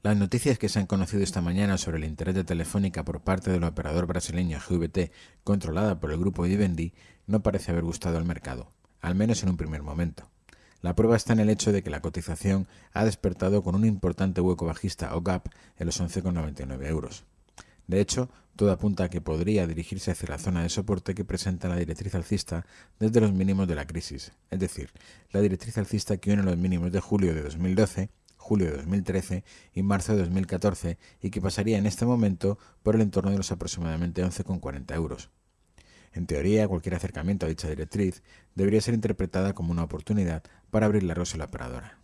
Las noticias que se han conocido esta mañana sobre el interés de Telefónica por parte del operador brasileño GVT, controlada por el grupo Vivendi, no parece haber gustado al mercado, al menos en un primer momento. La prueba está en el hecho de que la cotización ha despertado con un importante hueco bajista o gap en los 11,99 euros. De hecho, todo apunta a que podría dirigirse hacia la zona de soporte que presenta la directriz alcista desde los mínimos de la crisis, es decir, la directriz alcista que une los mínimos de julio de 2012 julio de 2013 y marzo de 2014 y que pasaría en este momento por el entorno de los aproximadamente 11,40 euros. En teoría, cualquier acercamiento a dicha directriz debería ser interpretada como una oportunidad para abrir la a la operadora.